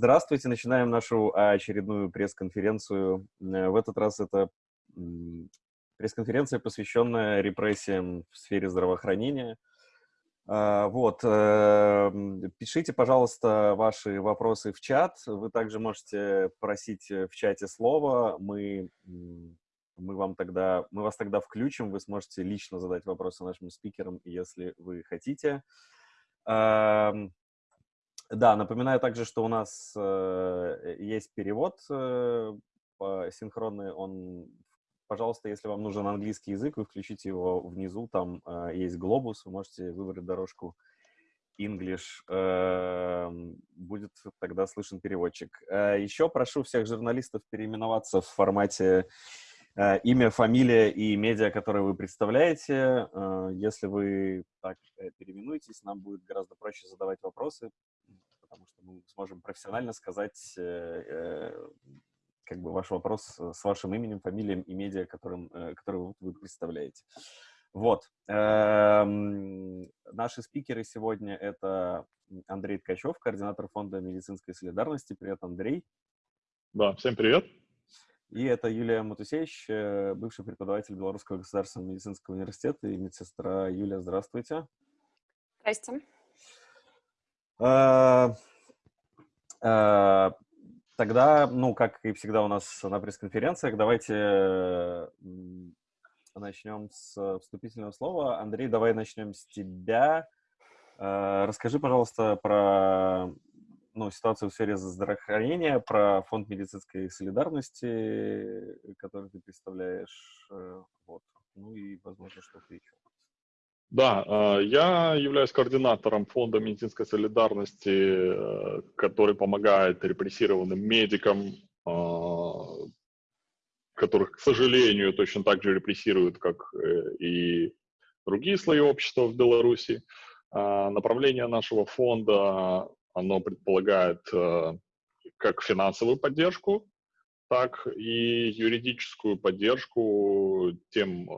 Здравствуйте, начинаем нашу очередную пресс-конференцию. Э, в этот раз это пресс-конференция, посвященная репрессиям в сфере здравоохранения. А, вот, э, пишите, пожалуйста, ваши вопросы в чат. Вы также можете просить в чате слова. Мы, мы, вам тогда, мы вас тогда включим. Вы сможете лично задать вопросы нашим спикерам, если вы хотите. Да, напоминаю также, что у нас э, есть перевод э, синхронный. Он, пожалуйста, если вам нужен английский язык, вы включите его внизу, там э, есть глобус, вы можете выбрать дорожку English, э, будет тогда слышен переводчик. Э, еще прошу всех журналистов переименоваться в формате э, имя, фамилия и медиа, которые вы представляете. Э, если вы так э, переименуетесь, нам будет гораздо проще задавать вопросы, потому что мы сможем профессионально сказать э, э, как бы ваш вопрос с вашим именем, фамилией и медиа, которым, э, который вы представляете. Вот. Эм, наши спикеры сегодня — это Андрей Ткачев, координатор Фонда медицинской солидарности. Привет, Андрей. Да, всем привет. И это Юлия Матусевич, бывший преподаватель Белорусского государственного медицинского университета и медсестра. Юлия, здравствуйте. Здрасте. А, а, тогда, ну, как и всегда у нас на пресс-конференциях, давайте начнем с вступительного слова. Андрей, давай начнем с тебя. Расскажи, пожалуйста, про ну, ситуацию в сфере здравоохранения, про фонд медицинской солидарности, который ты представляешь. Э, вот. Ну и, возможно, что-то еще. Да, э, я являюсь координатором Фонда медицинской солидарности, э, который помогает репрессированным медикам, э, которых, к сожалению, точно так же репрессируют, как и другие слои общества в Беларуси. Направление нашего фонда, оно предполагает как финансовую поддержку, так и юридическую поддержку тем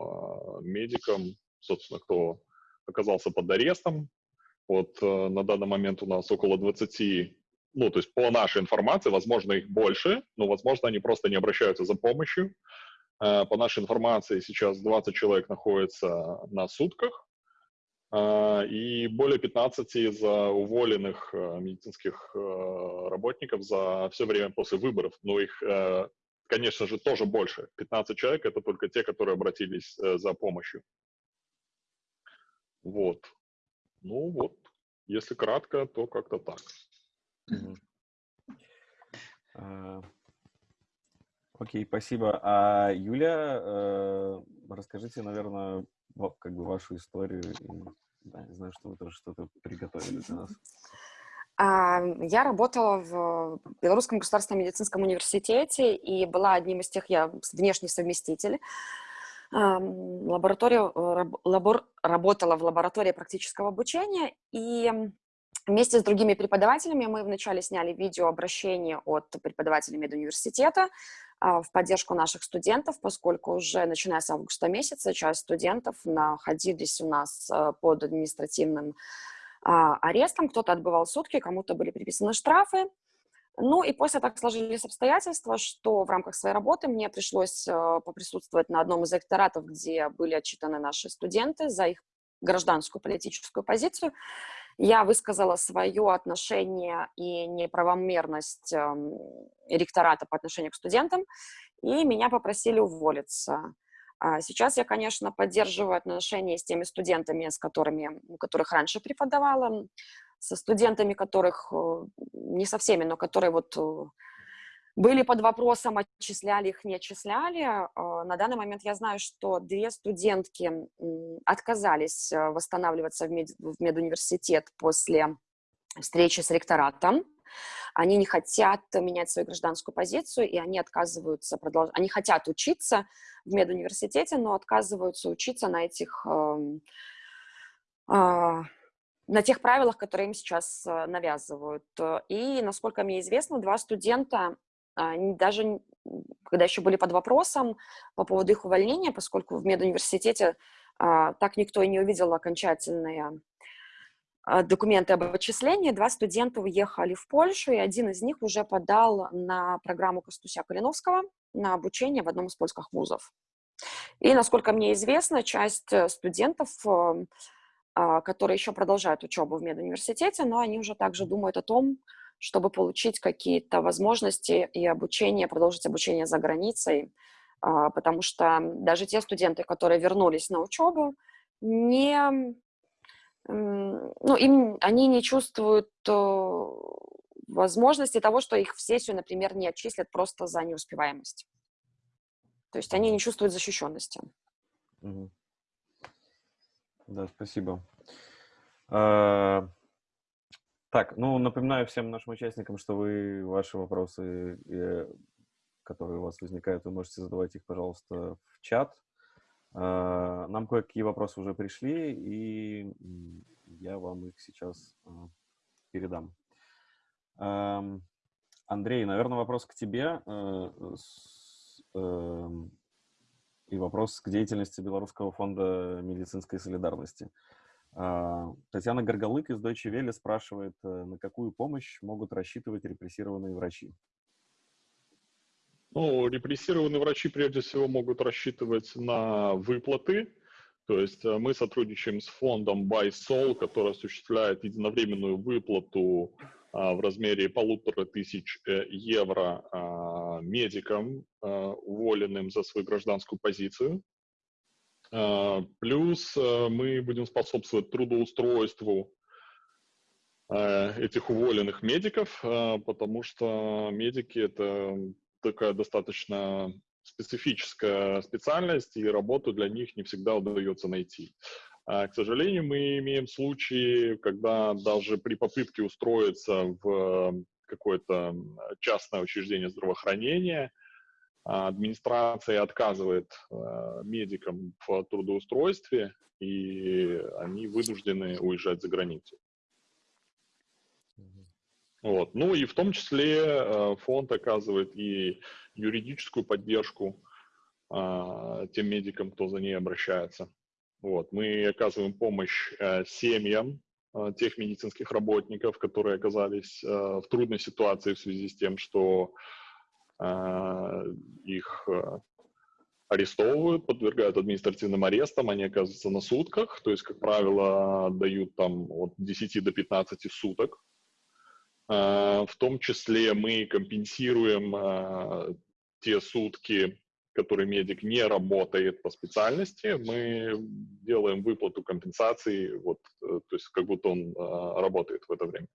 медикам, собственно, кто оказался под арестом. Вот э, на данный момент у нас около 20, ну, то есть по нашей информации, возможно, их больше, но, возможно, они просто не обращаются за помощью. Э, по нашей информации сейчас 20 человек находятся на сутках, э, и более 15 из уволенных медицинских работников за все время после выборов. Но их, конечно же, тоже больше. 15 человек — это только те, которые обратились за помощью. Вот. Ну вот, если кратко, то как-то так. А, окей, спасибо. А Юля, э, расскажите, наверное, как бы вашу историю. Да, я знаю, что вы тоже что-то приготовили для нас. А, я работала в Белорусском государственном медицинском университете и была одним из тех, я внешний совместитель, лаборатория, э, лабор, работала в лаборатории практического обучения, и вместе с другими преподавателями мы вначале сняли видеообращение от преподавателей медуниверситета а, в поддержку наших студентов, поскольку уже начиная с августа месяца часть студентов находились у нас э, под административным а, арестом, кто-то отбывал сутки, кому-то были приписаны штрафы, ну и после так сложились обстоятельства, что в рамках своей работы мне пришлось э, поприсутствовать на одном из ректоратов, где были отчитаны наши студенты за их гражданскую политическую позицию. Я высказала свое отношение и неправомерность эм, ректората по отношению к студентам, и меня попросили уволиться. А сейчас я, конечно, поддерживаю отношения с теми студентами, с которыми, у которых раньше преподавала, со студентами, которых, э, не со всеми, но которые вот э, были под вопросом, отчисляли их, не отчисляли. А, на данный момент я знаю, что две студентки отказались э, восстанавливаться в, мед, в медуниверситет после встречи с ректоратом. Они не хотят менять свою гражданскую позицию, и они отказываются продолжать. Они хотят учиться в медуниверситете, но отказываются учиться на этих эм, а, на тех правилах, которые им сейчас э, навязывают. И, насколько мне известно, два студента, даже когда еще были под вопросом по поводу их увольнения, поскольку в медуниверситете а, так никто и не увидел окончательное а, документы об отчислении. Два студента уехали в Польшу, и один из них уже подал на программу Костуся Калиновского на обучение в одном из польских вузов. И, насколько мне известно, часть э, студентов, э, а, которые еще продолжают учебу в медуниверситете, но они уже также думают о том, чтобы получить какие-то возможности и обучение, продолжить обучение за границей, а, потому что даже те студенты, которые вернулись на учебу, не ну, им, они не чувствуют э, возможности того, что их в сессию, например, не отчислят просто за неуспеваемость. То есть они не чувствуют защищенности. Угу. Да, спасибо. А, так, ну, напоминаю всем нашим участникам, что вы ваши вопросы, которые у вас возникают, вы можете задавать их, пожалуйста, в чат. А, нам кое-какие вопросы уже пришли, и я вам их сейчас а, передам. Андрей, наверное, вопрос к тебе э, эм, и вопрос к деятельности Белорусского фонда медицинской солидарности. А, Татьяна Горголык из Deutsche Welle спрашивает, э, на какую помощь могут рассчитывать репрессированные врачи? Ну, репрессированные врачи прежде всего могут рассчитывать на выплаты. То есть э, мы сотрудничаем с фондом BuySol, который осуществляет единовременную выплату в размере полутора тысяч э, евро а, медикам, а, уволенным за свою гражданскую позицию. Плюс мы будем способствовать трудоустройству этих уволенных медиков, потому что медики — это такая достаточно специфическая специальность, и работу для них не всегда удается найти. А, к сожалению, мы имеем случаи, когда даже при попытке устроиться в какое-то частное учреждение здравоохранения а, администрация отказывает а, медикам в трудоустройстве, и они вынуждены уезжать за границу. Вот. Ну и в том числе фонд оказывает и юридическую поддержку тем медикам, кто за ней обращается. Вот. Мы оказываем помощь э, семьям э, тех медицинских работников, которые оказались э, в трудной ситуации в связи с тем, что э, их э, арестовывают, подвергают административным арестам, они оказываются на сутках, то есть, как правило, дают там от 10 до 15 суток а, в том числе мы компенсируем а, те сутки, которые медик не работает по специальности, мы делаем выплату компенсации, вот, э, то есть как будто он а, работает в это время.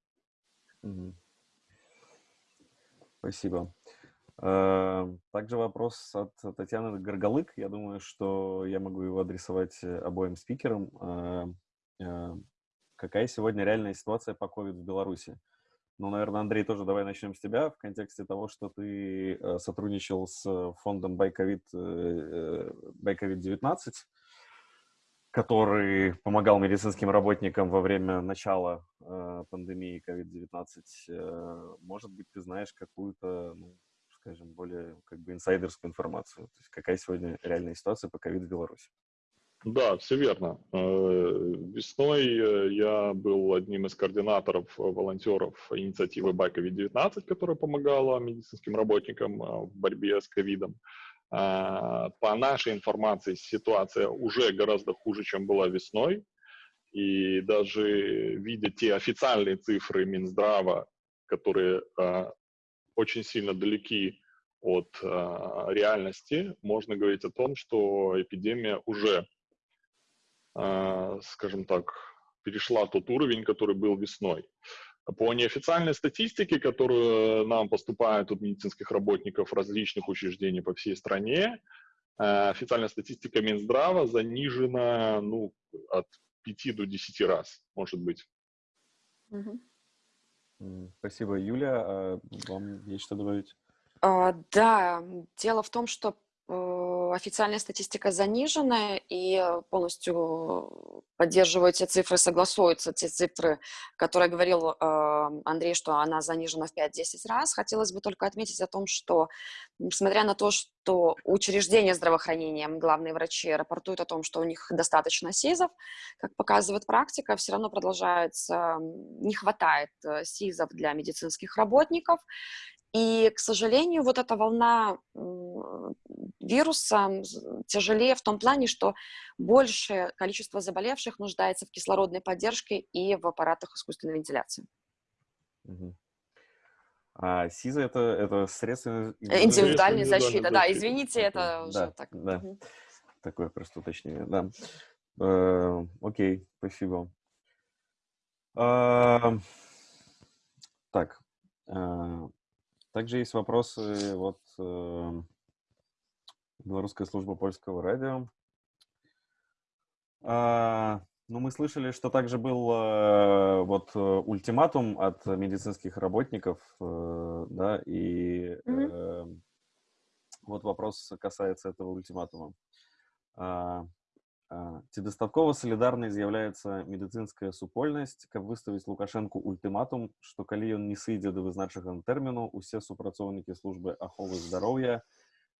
Спасибо. Также вопрос от Татьяны Горголык. Я думаю, что я могу его адресовать обоим спикерам. Какая сегодня реальная ситуация по COVID в Беларуси? Ну, наверное, Андрей, тоже давай начнем с тебя в контексте того, что ты э, сотрудничал с фондом BuyCovid, э, BuyCovid-19, который помогал медицинским работникам во время начала э, пандемии COVID-19. Э, может быть, ты знаешь какую-то, ну, скажем, более как бы инсайдерскую информацию? То есть какая сегодня реальная ситуация по COVID в Беларуси? Да, все верно. Э, весной э, я был одним из координаторов э, волонтеров инициативы Байковид-19, которая помогала медицинским работникам в борьбе с ковидом. По нашей информации ситуация уже гораздо хуже, чем была весной. И даже видя те официальные цифры Минздрава, которые очень сильно далеки от реальности, можно говорить о том, что эпидемия уже а, скажем так, перешла тот уровень, который был весной. По неофициальной статистике, которую нам поступает от медицинских работников различных учреждений по всей стране, а, официальная статистика Минздрава занижена ну, от 5 до 10 раз, может быть. Спасибо, Юля. А вам есть что добавить? А, да, дело в том, что официальная статистика занижена, и полностью поддерживаю те цифры, согласуются те цифры, которые говорил э, Андрей, что она занижена в 5-10 раз. Хотелось бы только отметить о том, что, несмотря на то, что учреждения здравоохранения, главные врачи рапортуют о том, что у них достаточно СИЗов, как показывает практика, все равно продолжается, не хватает э, СИЗов для медицинских работников, и, к сожалению, вот эта волна вируса тяжелее в том плане, что большее количество заболевших нуждается в кислородной поддержке и в аппаратах искусственной вентиляции. Угу. А СИЗа это, это средства индивидуальной защиты. Да, извините, это да, уже так. Да. Угу. Такое просто уточнение, да. Э, окей, спасибо. Э, так, э, также есть вопросы вот э, Белорусская служба польского радио. А, ну, мы слышали, что также был э, вот э, ультиматум от медицинских работников, э, да, и mm-hmm. вот вопрос касается этого ультиматума. А, Ці дастаткова салідарнай з'яўляецца медыцынская супольнасць, каб выставіць лукашэнку ультыматум, што калі ён не сыдзе да вызначанага тэрміну, усе супрацоўнікі службы аховы здароўя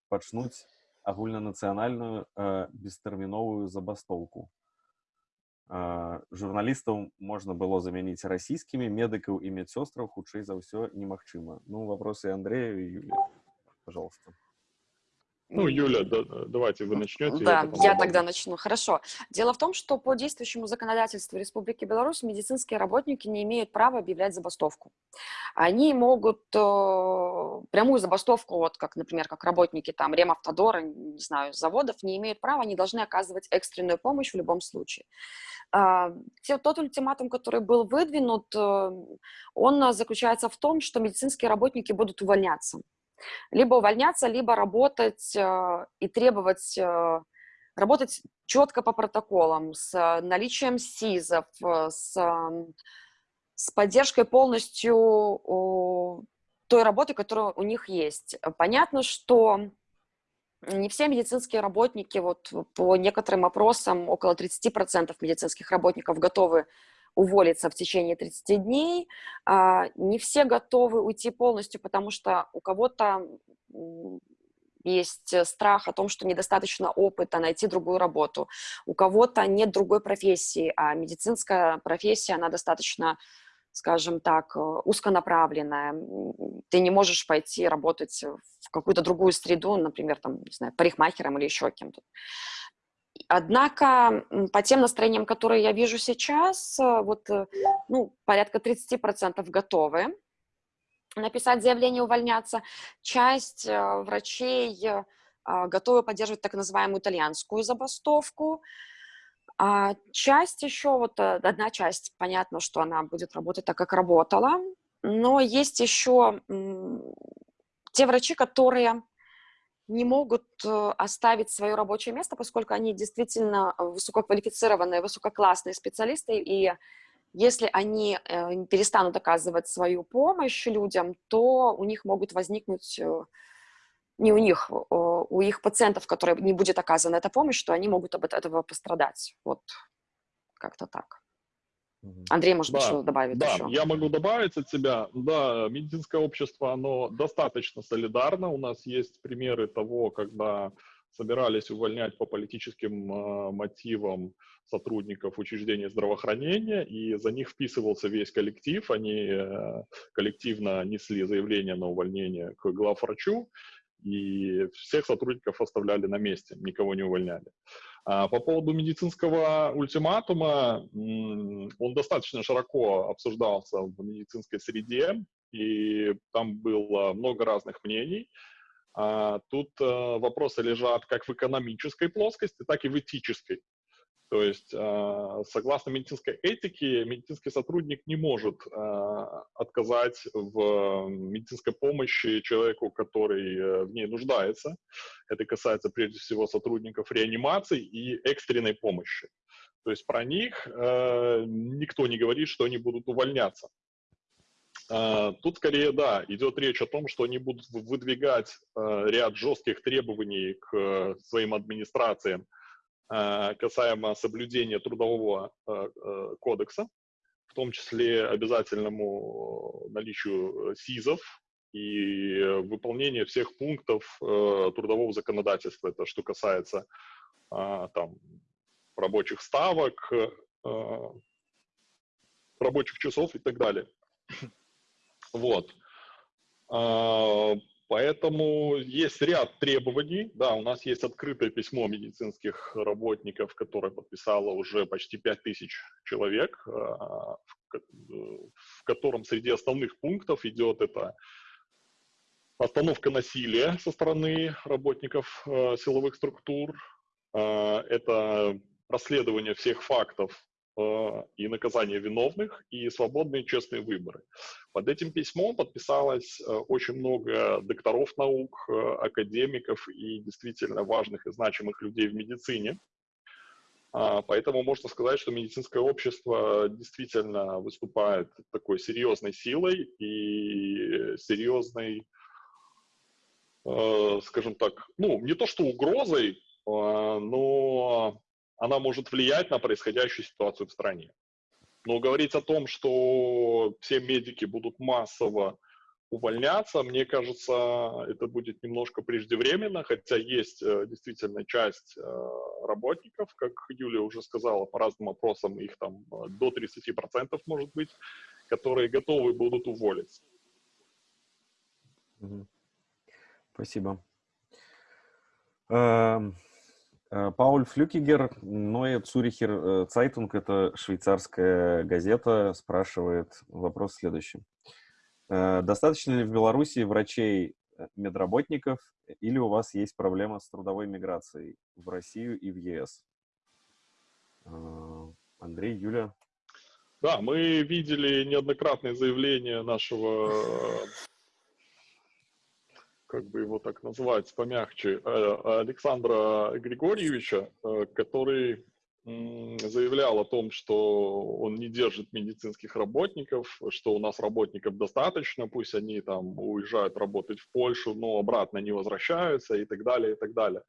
пачнуць агульнанацыянальную э, бестэрміновую забастоўку. Э, журналістаў можна было замяніць расійскімі медыкаў і медсёстраў хутчэй за ўсё немагчыма. Ну вопросы Андрею и Юлия, пожалуйста. Ну, Юля, да, давайте вы начнете. Да, я, я тогда начну. Хорошо. Дело в том, что по действующему законодательству Республики Беларусь медицинские работники не имеют права объявлять забастовку. Они могут э, прямую забастовку, вот как, например, как работники там Ремавтодора, не знаю, заводов, не имеют права, они должны оказывать экстренную помощь в любом случае. Э, тот ультиматум, который был выдвинут, э, он заключается в том, что медицинские работники будут увольняться либо увольняться, либо работать э, и требовать э, работать четко по протоколам, с наличием СИЗов, э, с, с поддержкой полностью той работы, которая у них есть. Понятно, что не все медицинские работники, вот по некоторым опросам, около 30% медицинских работников готовы уволиться в течение 30 дней. А, не все готовы уйти полностью, потому что у кого-то есть страх о том, что недостаточно опыта, найти другую работу. У кого-то нет другой профессии, а медицинская профессия, она достаточно, скажем так, узконаправленная. Ты не можешь пойти работать в какую-то другую среду, например, там, не знаю, парикмахером или еще кем-то. Однако по тем настроениям, которые я вижу сейчас, э, вот э, ну, порядка 30% готовы написать заявление увольняться. Часть э, врачей а, готовы поддерживать так называемую итальянскую забастовку. А часть еще, вот одна часть, понятно, что она будет работать так, как работала, но есть еще те врачи, которые не могут э, оставить свое рабочее место, поскольку они действительно высококвалифицированные, высококлассные специалисты, и если они э, перестанут оказывать свою помощь людям, то у них могут возникнуть, э, не у них, у их пациентов, которые не будет оказана эта помощь, что они могут от этого пострадать. Вот как-то так. Андрей, может да, что добавить да, еще? я могу добавить от себя. Да, медицинское общество, оно достаточно солидарно. У нас есть примеры того, когда собирались увольнять по политическим э, мотивам сотрудников учреждения здравоохранения, и за них вписывался весь коллектив. Они э, коллективно несли заявление на увольнение к главврачу, и всех сотрудников оставляли на месте, никого не увольняли. А, по поводу медицинского ультиматума, он достаточно широко обсуждался в медицинской среде, и там было много разных мнений. А, тут э, вопросы лежат как в экономической плоскости, так и в этической. То есть, а, согласно медицинской этике, медицинский сотрудник не может а, отказать в медицинской помощи человеку, который э, в ней нуждается. Это касается прежде всего сотрудников реанимации и экстренной помощи. То есть про них э, никто не говорит, что они будут увольняться. А, тут скорее, да, идет речь о том, что они будут выдвигать а, ряд жестких требований к э, своим администрациям касаемо соблюдения трудового кодекса, в том числе обязательному наличию СИЗов и выполнения всех пунктов э, трудового законодательства. Это что касается там, рабочих ставок, рабочих часов и так далее. Вот. Поэтому есть ряд требований. Да, у нас есть открытое письмо медицинских работников, которое подписало уже почти 5000 человек, а, в котором среди основных пунктов идет это остановка насилия со стороны работников а, силовых структур, это расследование всех фактов Э, и наказание виновных, и свободные честные выборы. Под этим письмом подписалось э, очень много докторов наук, э, академиков и действительно важных и значимых людей в медицине. А, поэтому можно сказать, что медицинское общество действительно выступает такой серьезной силой и серьезной, скажем так, ну, не то что угрозой, но она может влиять на происходящую ситуацию в стране. Но говорить о том, что все медики будут массово увольняться, мне кажется, это будет немножко преждевременно, хотя есть э, действительно часть э, работников, как Юлия уже сказала, по разным опросам их там э, до 30% может быть, которые готовы будут уволиться. Спасибо. Э, Пауль Флюкигер, Neue Zuricher Zeitung, это швейцарская газета, спрашивает вопрос следующий. Э, достаточно ли в Беларуси врачей, э, медработников, или у вас есть проблема с трудовой миграцией в Россию и в ЕС? Андрей, Юля? Да, мы видели неоднократные заявления нашего как бы его так назвать помягче, э, Александра Григорьевича, э, который заявлял о том, что он не держит медицинских работников, что у нас работников достаточно, пусть они там уезжают работать в Польшу, но обратно не возвращаются и так далее, и так далее.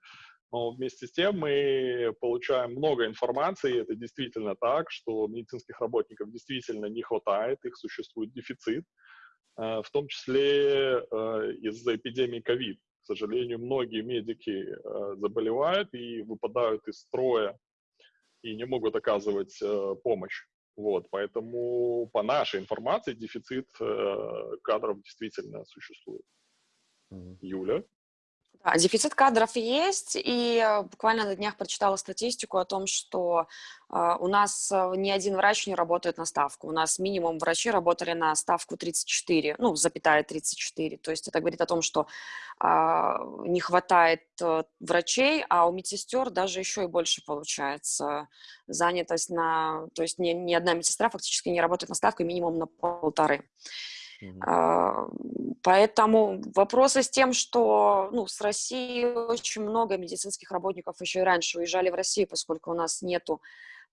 Но вместе с тем мы получаем много информации, это действительно так, что медицинских работников действительно не хватает, их существует дефицит. Э, в том числе э, из-за эпидемии ковид. К сожалению, многие медики э, заболевают и выпадают из строя и не могут оказывать помощь. Вот, поэтому по нашей информации дефицит кадров действительно существует. Юля? Да, дефицит кадров есть, и э, буквально на днях прочитала статистику о том, что э, у нас э, ни один врач не работает на ставку. У нас минимум врачи работали на ставку 34, ну, запятая 34. То есть это говорит о том, что э, не хватает э, врачей, а у медсестер даже еще и больше получается занятость на... То есть ни, ни одна медсестра фактически не работает на ставку минимум на полторы. Mm-hmm. Поэтому вопросы с тем, что ну, с России очень много медицинских работников еще и раньше уезжали в Россию, поскольку у нас нету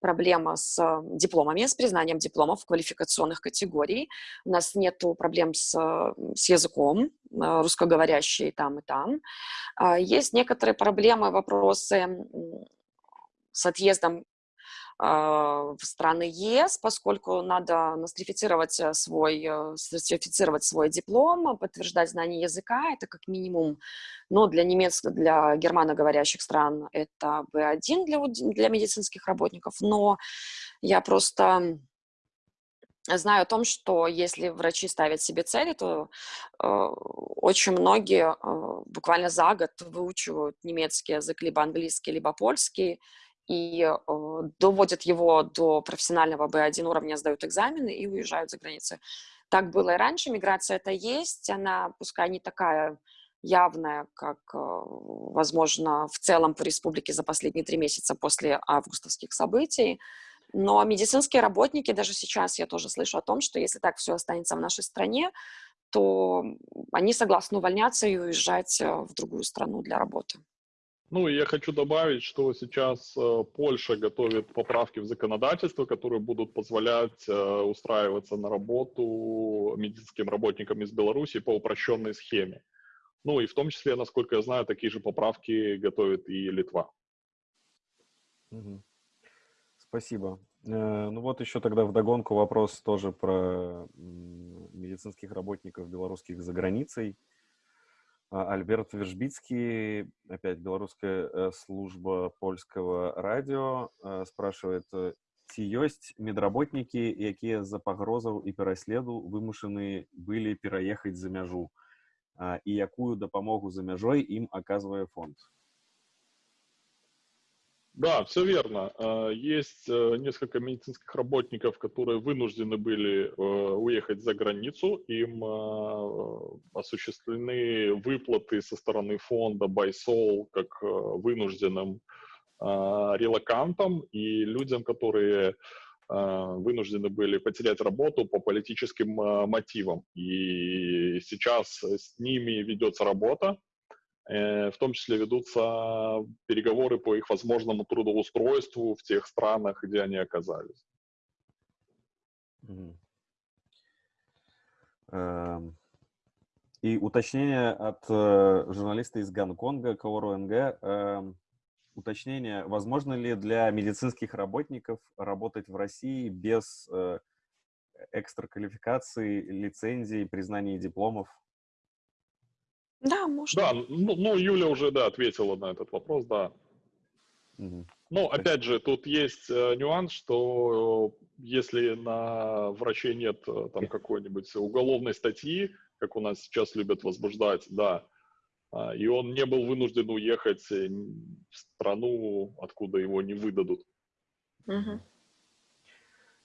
проблема с дипломами, с признанием дипломов квалификационных категорий. У нас нет проблем с, с языком, а, русскоговорящие там и там. А, есть некоторые проблемы, вопросы с отъездом а, в страны ЕС, поскольку надо нострифицировать э, свой, э, сертифицировать свой диплом, подтверждать знание языка, это как минимум, но для немецких, для германоговорящих стран это B1 для, для медицинских работников, но я просто знаю о том, что если врачи ставят себе цели, то э, очень многие э, буквально за год выучивают немецкий язык, либо английский, либо польский, и э, доводят его до профессионального B1 уровня, сдают экзамены и уезжают за границу. Так было и раньше, миграция это есть, она пускай не такая явная, как, э, возможно, в целом по республике за последние три месяца после августовских событий, но медицинские работники, даже сейчас я тоже слышу о том, что если так все останется в нашей стране, то они согласны увольняться и уезжать э, в другую страну для работы. Ну, и я хочу добавить, что сейчас э, Польша готовит поправки в законодательство, которые будут позволять э, устраиваться на работу медицинским работникам из Беларуси по упрощенной схеме. Ну, и в том числе, насколько я знаю, такие же поправки готовит и Литва. Угу. Спасибо. Э, ну вот еще тогда вдогонку вопрос тоже про медицинских работников белорусских за границей. А, Альберт Вержбицкий, опять белорусская э, служба польского радио, э, спрашивает, ці ёсць медработнікі, якія з-за пагрозаў і пераследу вымушаны былі пераехаць за мяжу і якую дапамогу за мяжой им оказывает фонд? Да, все верно. А, есть э, несколько медицинских работников, которые вынуждены были э, уехать за границу. Им а, осуществлены выплаты со стороны фонда Байсол как э, вынужденным а, релакантам и людям, которые вынуждены были потерять работу по политическим мотивам. И сейчас с ними ведется работа. Э, в том числе ведутся переговоры по их возможному трудоустройству в тех странах, где они оказались. Эм, и уточнение от э, журналиста из Гонконга, Каору НГ. Эм, уточнение, возможно ли для медицинских работников работать в России без э, экстраквалификации, лицензий, признания дипломов? Да, можно. Да, ну, ну Юля уже, да, ответила на этот вопрос, да. Угу. Ну, опять же, тут есть э, нюанс, что э, если на враче нет э, там какой-нибудь уголовной статьи, как у нас сейчас любят возбуждать, да, э, и он не был вынужден уехать э, в страну, откуда его не выдадут. Угу.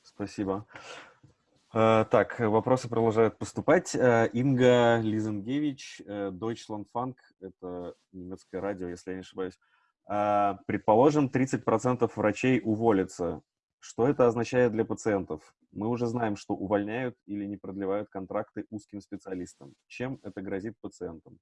Спасибо. Э, так, вопросы продолжают поступать. Э, Инга Лизенгевич, э, Deutschlandfunk, это немецкое радио, если я не ошибаюсь. Предположим, 30% врачей уволятся. Что это означает для пациентов? Мы уже знаем, что увольняют или не продлевают контракты узким специалистам. Чем это грозит пациентам?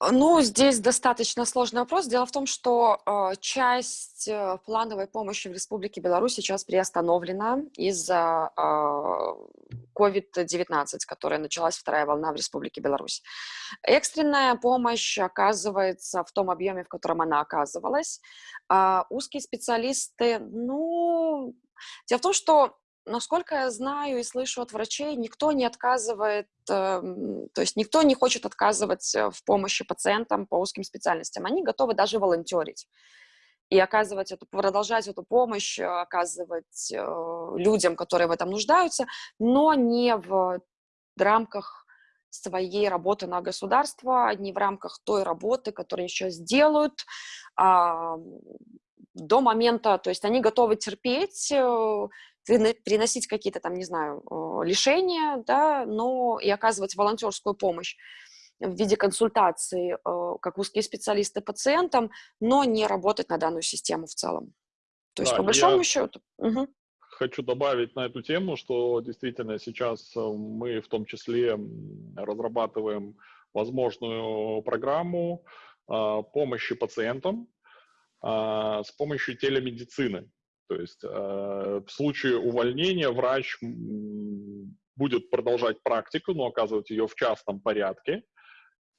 Ну, здесь достаточно сложный вопрос. Дело в том, что э, часть э, плановой помощи в Республике Беларусь сейчас приостановлена из-за э, COVID-19, которая началась вторая волна в Республике Беларусь. Экстренная помощь оказывается в том объеме, в котором она оказывалась. А узкие специалисты, ну, дело в том, что насколько я знаю и слышу от врачей, никто не отказывает, эм, то есть никто не хочет отказывать э, в помощи пациентам по узким специальностям. Они готовы даже волонтерить и оказывать эту, продолжать эту помощь, э, оказывать э, людям, которые в этом нуждаются, но не в рамках своей работы на государство, не в рамках той работы, которую сейчас делают, а, до момента, то есть они готовы терпеть, приносить какие-то там, не знаю, лишения, да, но и оказывать волонтерскую помощь в виде консультации, как узкие специалисты пациентам, но не работать на данную систему в целом. То есть, да, по большому счету. Угу. Хочу добавить на эту тему, что действительно сейчас э, мы в том числе разрабатываем возможную программу э, помощи пациентам э, с помощью телемедицины. То есть э, в случае увольнения врач будет продолжать практику, но оказывать ее в частном порядке,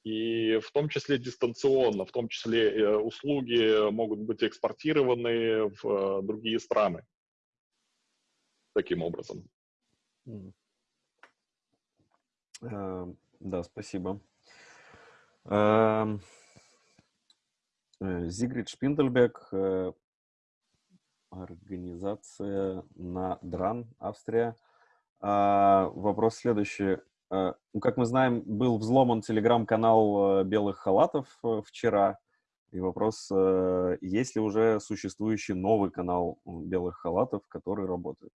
и в том числе дистанционно, в том числе э, услуги могут быть экспортированы в э, другие страны таким образом. Uh, да, спасибо. Uh, Зигрид Шпиндельбек Организация на Дран, Австрия. А, вопрос следующий. А, ну, как мы знаем, был взломан телеграм-канал э, белых халатов э, вчера. И вопрос, э, есть ли уже существующий новый канал белых халатов, который работает?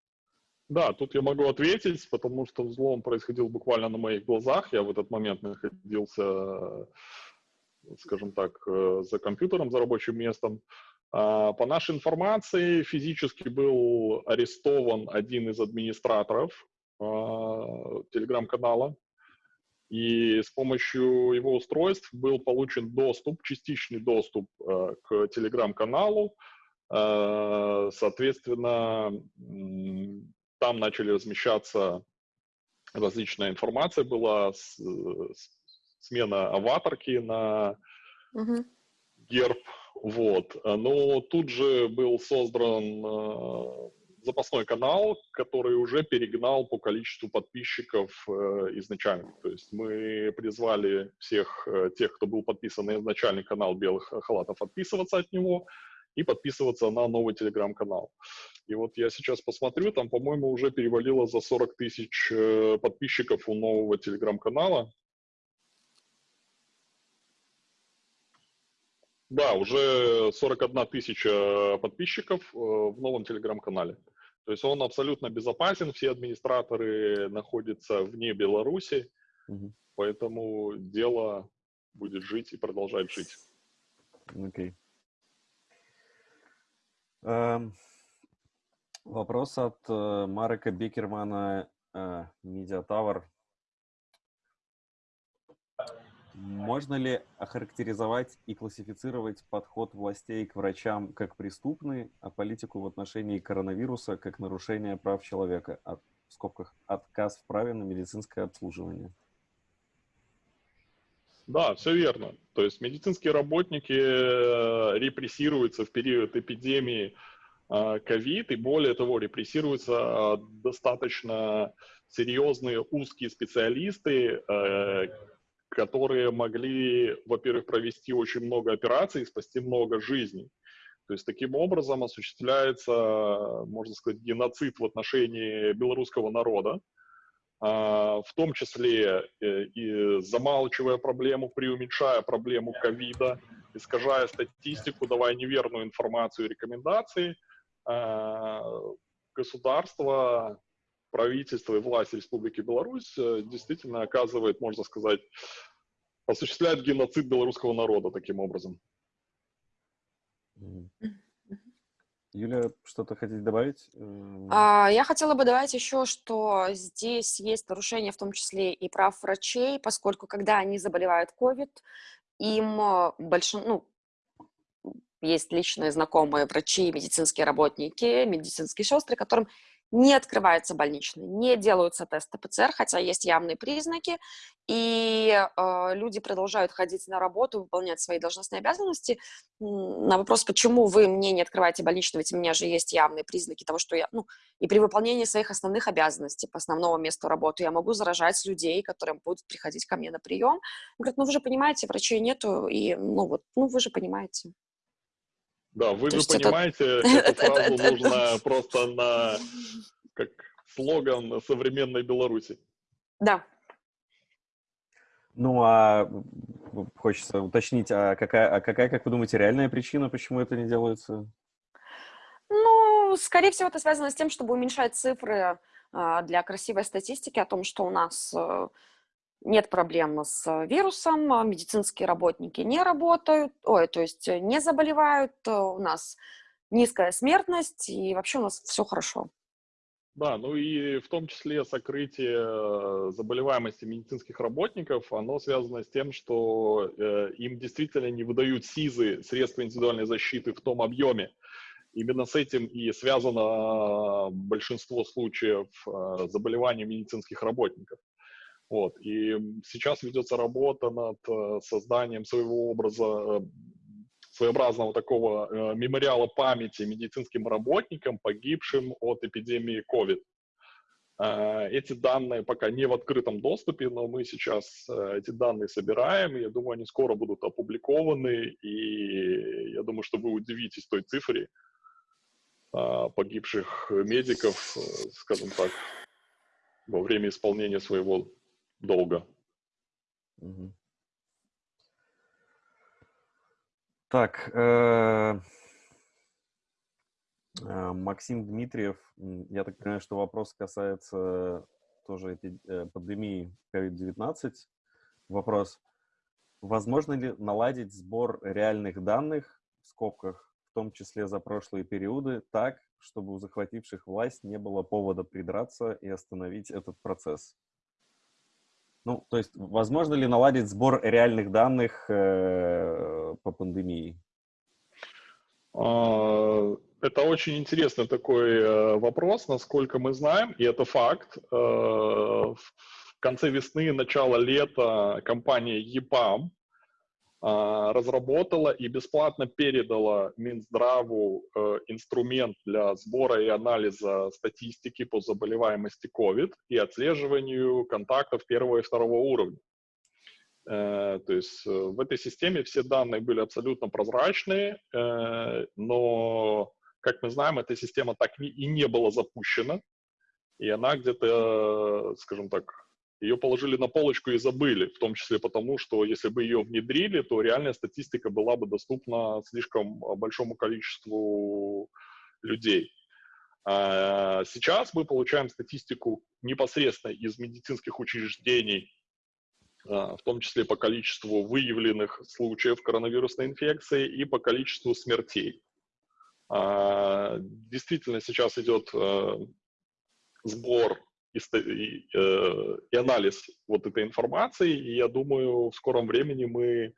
Да, тут я могу ответить, потому что взлом происходил буквально на моих глазах. Я в этот момент находился, скажем так, за компьютером, за рабочим местом. А, по нашей информации, физически был арестован один из администраторов а, телеграм-канала. и с помощью его устройств был получен доступ, частичный доступ э, к телеграм-каналу. Э, соответственно, там начали размещаться различная информация, была смена аватарки на угу. герб, вот. Но тут же был создан э, запасной канал, который уже перегнал по количеству подписчиков э, изначально. То есть мы призвали всех э, тех, кто был подписан на изначальный канал Белых халатов, отписываться от него и подписываться на новый телеграм-канал. И вот я сейчас посмотрю, там, по-моему, уже перевалило за 40 тысяч э, подписчиков у нового телеграм-канала. Да, уже 41 тысяча подписчиков э, в новом телеграм-канале. То есть он абсолютно безопасен, все администраторы находятся вне Беларуси, угу. поэтому дело будет жить и продолжать жить. Окей. Okay. Um, вопрос от uh, Марека Бекермана, uh, Media Tower. Можно ли охарактеризовать и классифицировать подход властей к врачам как преступный, а политику в отношении коронавируса как нарушение прав человека, от, в скобках отказ в праве на медицинское обслуживание? Да, все верно. То есть медицинские работники э, репрессируются в период эпидемии э, ковид, и более того, репрессируются э, достаточно серьезные узкие специалисты, которые могли, во-первых, провести очень много операций и спасти много жизней. То есть таким образом осуществляется, можно сказать, геноцид в отношении белорусского народа, а, в том числе э, и замалчивая проблему, преуменьшая проблему ковида, искажая статистику, давая неверную информацию и рекомендации, а, государство правительство и власть Республики Беларусь э, действительно оказывает, можно сказать, осуществляет геноцид белорусского народа таким образом. Юля, что-то хотите добавить? А, я хотела бы добавить еще, что здесь есть нарушение в том числе и прав врачей, поскольку когда они заболевают COVID, им э, большин... ну, есть личные знакомые врачи, медицинские работники, медицинские сестры, которым не открывается больничный, не делаются тесты ПЦР, хотя есть явные признаки, и э, люди продолжают ходить на работу, выполнять свои должностные обязанности. На вопрос, почему вы мне не открываете больничный, ведь у меня же есть явные признаки того, что я, ну, и при выполнении своих основных обязанностей по основному месту работы я могу заражать людей, которые будут приходить ко мне на прием. Говорят, ну вы же понимаете, врачей нету, и, ну вот, ну вы же понимаете. Да, вы же понимаете, эту фразу нужно просто на как слоган современной Беларуси. Да. Ну, а хочется уточнить, а какая, а какая, как вы думаете, реальная причина, почему это не делается? Ну, скорее всего, это связано с тем, чтобы уменьшать цифры а, для красивой статистики о том, что у нас э, нет проблем с э, вирусом, а медицинские работники не работают, ой, то есть э, не заболевают, э, у нас низкая смертность, и вообще у нас все хорошо. Да, ну и в том числе сокрытие заболеваемости медицинских работников, оно связано с тем, что э, им действительно не выдают СИЗы, средства индивидуальной защиты в том объеме. Именно с этим и связано большинство случаев э, заболеваний медицинских работников. Вот. И сейчас ведется работа над э, созданием своего образа, э, своеобразного такого э, мемориала памяти медицинским работникам, погибшим от эпидемии COVID. Эти данные пока не в открытом доступе, но мы сейчас эти данные собираем, я думаю, они скоро будут опубликованы, и я думаю, что вы удивитесь той цифре погибших медиков, скажем так, во время исполнения своего долго. Так, э, э, Максим Дмитриев, я так понимаю, что вопрос касается тоже э, пандемии COVID-19. Вопрос, возможно ли наладить сбор реальных данных, в скобках, в том числе за прошлые периоды, так, чтобы у захвативших власть не было повода придраться и остановить этот процесс? Ну, то есть, возможно ли наладить сбор реальных данных э, по пандемии? А, это очень интересный такой э, вопрос, насколько мы знаем, и это факт. Э, в конце весны, начало лета компания EPAM разработала и бесплатно передала Минздраву э, инструмент для сбора и анализа статистики по заболеваемости COVID и отслеживанию контактов первого и второго уровня. Э, то есть э, в этой системе все данные были абсолютно прозрачные, но, как мы знаем, эта система так и не была запущена, и она где-то, скажем так, ее положили на полочку и забыли, в том числе потому, что если бы ее внедрили, то реальная статистика была бы доступна слишком а, большому количеству людей. А, сейчас мы получаем статистику непосредственно из медицинских учреждений, а, в том числе по количеству выявленных случаев коронавирусной инфекции и по количеству смертей. Действительно, сейчас идет сбор и, и, э, и анализ вот этой информации. И я думаю, в скором времени мы,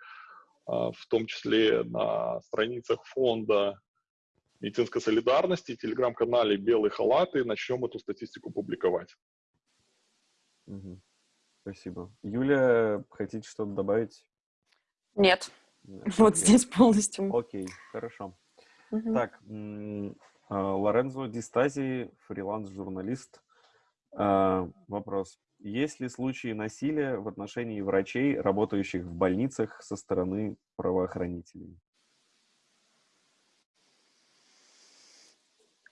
а, в том числе на страницах фонда медицинской солидарности, телеграм-канале «Белые халаты» начнем эту статистику публиковать. Угу. Спасибо. Юля, хотите что-то добавить? Нет. Нет. Вот Окей. здесь полностью. Окей, хорошо. Угу. Так, а, Лорензо Дистази, фриланс-журналист. А, вопрос. Есть ли случаи насилия в отношении врачей, работающих в больницах со стороны правоохранителей?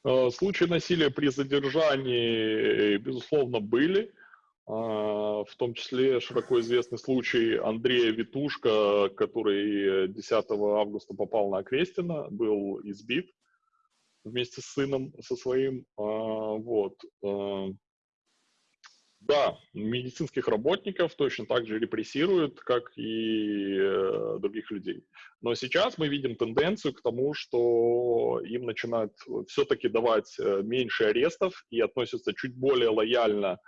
А, случаи насилия при задержании, безусловно, были. А, в том числе широко известный случай Андрея Витушка, который 10 августа попал на Окрестина, был избит вместе с сыном, со своим. Вот. Да, медицинских работников точно так же репрессируют, как и э, других людей. Но сейчас мы видим тенденцию к тому, что им начинают все-таки давать э, меньше арестов и относятся чуть более лояльно,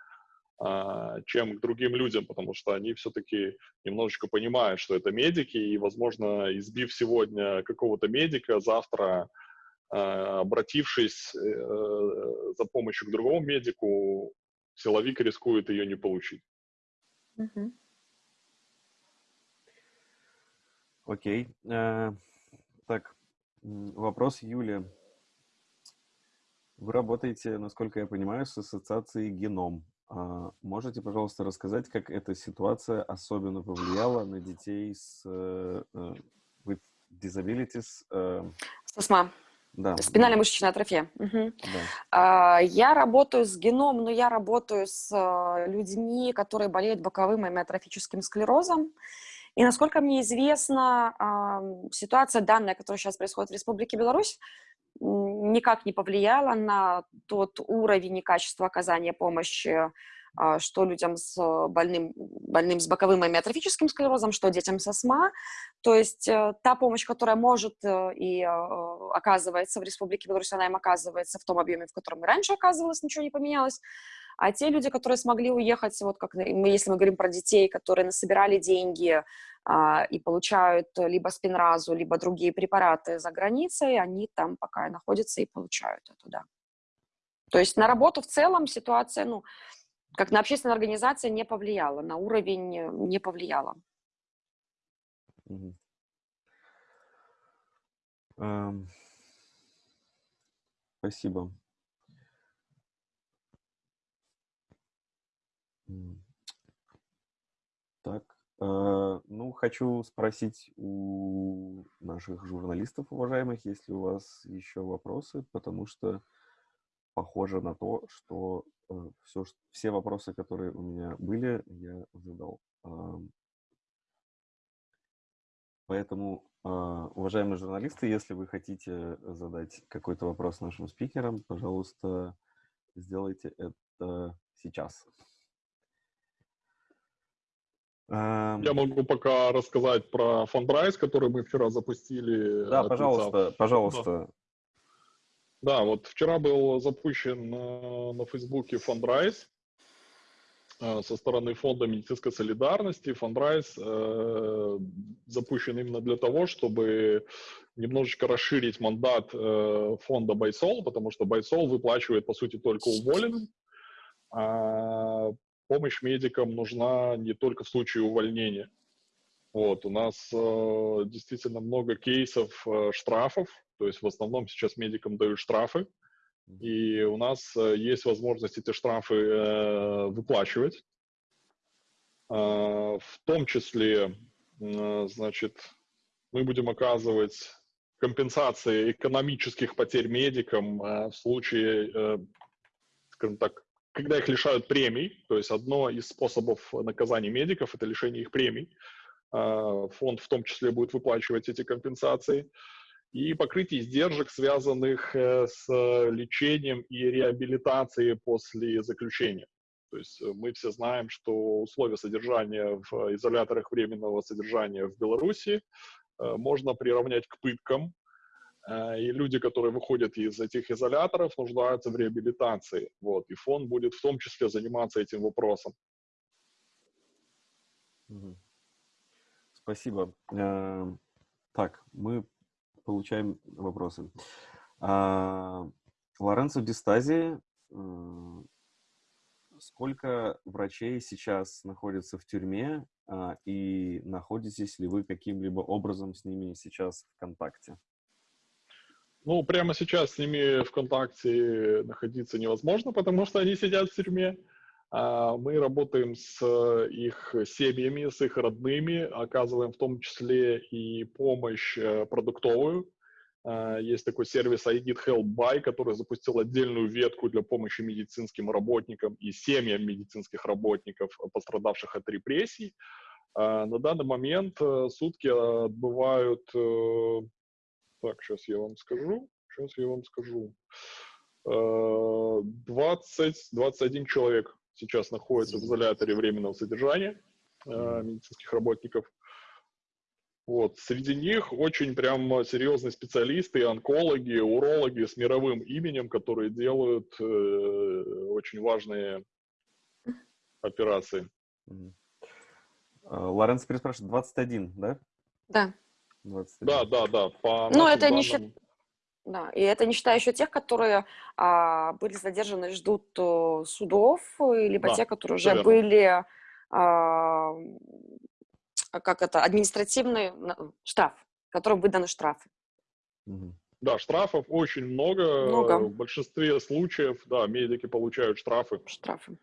э, чем к другим людям, потому что они все-таки немножечко понимают, что это медики, и, возможно, избив сегодня какого-то медика, завтра э, обратившись э, за помощью к другому медику, силовик рискует ее не получить. Угу. Окей. Э, так, вопрос Юлия. Вы работаете, насколько я понимаю, с ассоциацией «Геном». А можете, пожалуйста, рассказать, как эта ситуация особенно повлияла на детей с uh, with disabilities? Uh... С астма. Да. Спинальная мышечная атрофия. Угу. Да. Я работаю с геном, но я работаю с а, людьми, которые болеют боковым амиотрофическим склерозом. И насколько мне известно, ситуация данная, которая сейчас происходит в Республике Беларусь, никак не повлияла на тот уровень и качество оказания помощи а, что людям с э, больным, больным с боковым амиотрофическим склерозом, что детям с астма. То есть э, та помощь, которая может э, и оказывается в Республике Беларусь, она им оказывается в том объеме, в котором и раньше оказывалось, ничего не поменялось. А те люди, которые смогли уехать, вот как мы, если мы говорим про детей, которые насобирали деньги а, и получают либо спинразу, либо другие препараты за границей, они там пока находятся и получают это, да. То есть на работу в целом ситуация, ну, как на общественная организация не повлияла, на уровень э, не повлияла. Эм, спасибо. Так, э, ну, хочу спросить у наших журналистов, уважаемых, есть ли у вас еще вопросы, потому что похоже на то, что все, все вопросы, которые у меня были, я задал. Поэтому, а, уважаемые журналисты, если вы хотите задать какой-то вопрос нашим спикерам, пожалуйста, сделайте это сейчас. Я могу пока рассказать про фандрайз, который мы вчера запустили. Да, пожалуйста, пожалуйста. Да, вот вчера был запущен на, на Фейсбуке фандрайз. э, со стороны Фонда медицинской солидарности. Фандрайз э, запущен именно для того, чтобы немножечко расширить мандат э, фонда Байсол, потому что Байсол выплачивает, по сути, только уволенным. А помощь медикам нужна не только в случае увольнения. Вот, у нас э, действительно много кейсов э, штрафов, то есть в основном сейчас медикам дают штрафы, и у нас э, есть возможность эти штрафы э, выплачивать. Э, в том числе, э, значит, мы будем оказывать компенсации экономических потерь медикам э, в случае, э, скажем так, когда их лишают премий, то есть одно из способов наказания медиков – это лишение их премий. Э, фонд в том числе будет выплачивать эти компенсации. И покрытие издержек, связанных э, с лечением и реабилитацией после заключения. То есть э, мы все знаем, что условия содержания в изоляторах временного содержания в Беларуси можно приравнять к пыткам, и люди, которые выходят из этих изоляторов, нуждаются в реабилитации. Вот. И фонд будет в том числе заниматься этим вопросом. Спасибо. Так, мы получаем вопросы. А, Лоренцо Дистази, сколько врачей сейчас находится в тюрьме, а, и находитесь ли вы каким-либо образом с ними сейчас в контакте? Ну, прямо сейчас с ними в контакте находиться невозможно, потому что они сидят в тюрьме. А, мы работаем с их семьями, с их родными, оказываем в том числе и помощь э, продуктовую. А, есть такой сервис iGet Help Buy, который запустил отдельную ветку для помощи медицинским работникам и семьям медицинских работников, пострадавших от репрессий. А, на данный момент э, сутки отбывают... Э, так, сейчас я вам скажу. Сейчас я вам скажу. 20-21 человек сейчас находятся в изоляторе временного содержания э, медицинских работников. Вот. Среди них очень прям серьезные специалисты, онкологи, урологи с мировым именем, которые делают э, очень важные операции. А, Лоренцо переспрашивает, 21, да? Да. 21. Да, да, да. По ну, это данным... не считая да, и это не считая еще тех, которые а, были задержаны и ждут а, судов, либо да, те, которые уже верно. были, а, как это, административный штраф, которым выданы штрафы. Да, штрафов очень много. много. В большинстве случаев, да, медики получают штрафы. Штрафы.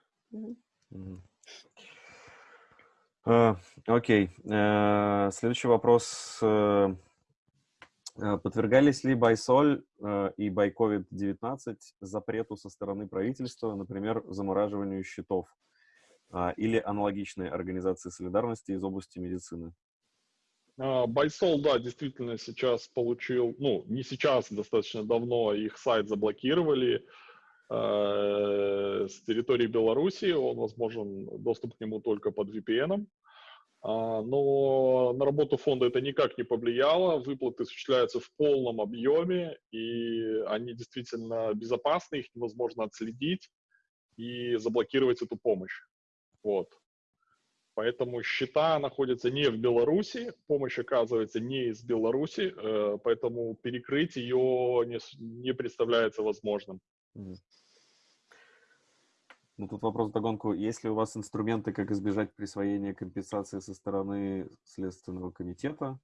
Окей. Uh, Следующий вопрос. Э, подвергались ли Байсоль э, и Байковид-19 запрету со стороны правительства, например, замораживанию счетов э, или аналогичной организации солидарности из области медицины? А, Байсол, да, действительно сейчас получил, ну, не сейчас, достаточно давно их сайт заблокировали э, с территории Беларуси, он возможен доступ к нему только под VPN. А, но на работу фонда это никак не повлияло, выплаты осуществляются в полном объеме, и они действительно безопасны, их невозможно отследить и заблокировать эту помощь. Вот. Поэтому счета находятся не в Беларуси, помощь оказывается не из Беларуси, э, поэтому перекрыть ее не, не представляется возможным. Ну, тут вопрос догонку. Есть ли у вас инструменты, как избежать присвоения компенсации со стороны Следственного комитета?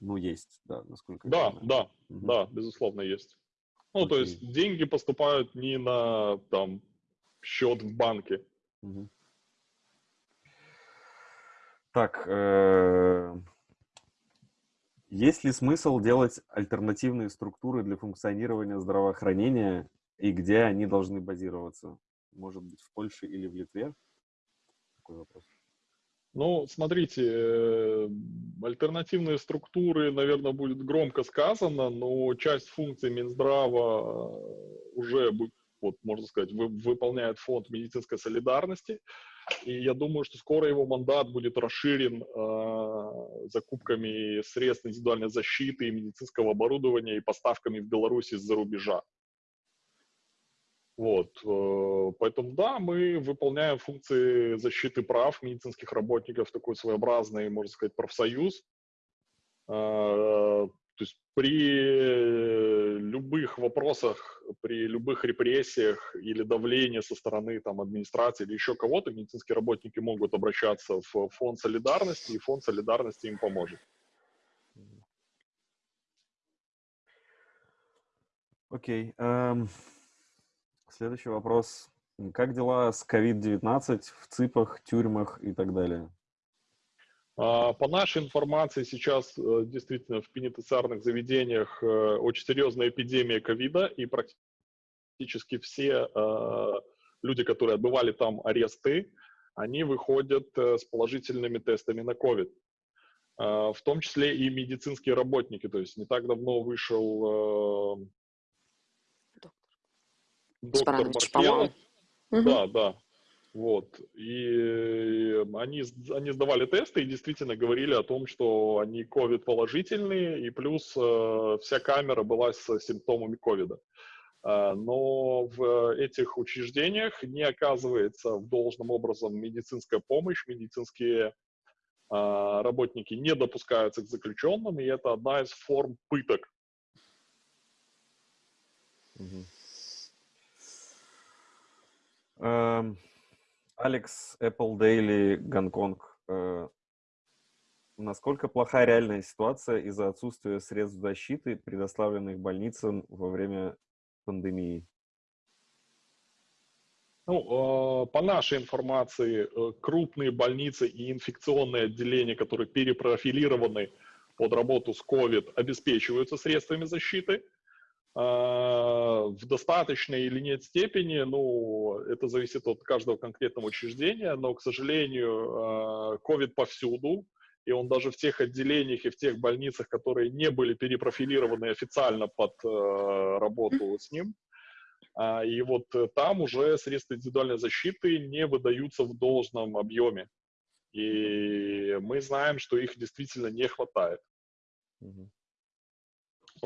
Ну, есть, да, насколько да, я знаю. Да, угу. да, безусловно, есть. Ну, Окей. то есть деньги поступают не на, там, счет в банке. Угу. Так, э есть ли смысл делать альтернативные структуры для функционирования здравоохранения и где они должны базироваться? Может быть, в Польше или в Литве? Такой вопрос. Ну, смотрите, э, альтернативные структуры, наверное, будет громко сказано, но часть функций Минздрава э, уже, вот, можно сказать, выполняет фонд медицинской солидарности. И я думаю, что скоро его мандат будет расширен э, закупками средств индивидуальной защиты, медицинского оборудования и поставками в Беларусь из-за рубежа. Вот, э, поэтому да, мы выполняем функции защиты прав медицинских работников, такой своеобразный, можно сказать, профсоюз. Э, то есть при любых вопросах, при любых репрессиях или давлении со стороны там, администрации или еще кого-то, медицинские работники могут обращаться в фонд солидарности, и фонд солидарности им поможет. Окей. Okay. Um... Следующий вопрос. Как дела с COVID-19 в ЦИПах, тюрьмах и так далее? А, по нашей информации, сейчас э, действительно в пенитенциарных заведениях э, очень серьезная эпидемия ковида, и практически все э, люди, которые отбывали там аресты, они выходят с положительными тестами на ковид. В том числе и медицинские работники. То есть не так давно вышел доктор Маркелов. Да, да. Вот. И они, они сдавали тесты и действительно говорили о том, что они COVID положительные, и плюс э, вся камера была с симптомами ковида. Э, но в этих учреждениях не оказывается в должном образом медицинская помощь, медицинские э, работники не допускаются к заключенным, и это одна из форм пыток. Угу. Эм, Алекс, Apple Daily, Гонконг. Э, насколько плохая реальная ситуация из-за отсутствия средств защиты, предоставленных больницам во время пандемии? Ну, э, по нашей информации, э, крупные больницы и инфекционные отделения, которые перепрофилированы под работу с COVID, обеспечиваются средствами защиты. А, в достаточной или нет степени, ну, это зависит от каждого конкретного учреждения, но, к сожалению, COVID а, повсюду, и он даже в тех отделениях и в тех больницах, которые не были перепрофилированы официально под а, работу с ним, и вот там уже средства индивидуальной защиты не выдаются в должном объеме. И мы знаем, что их действительно не хватает. Mm-hmm.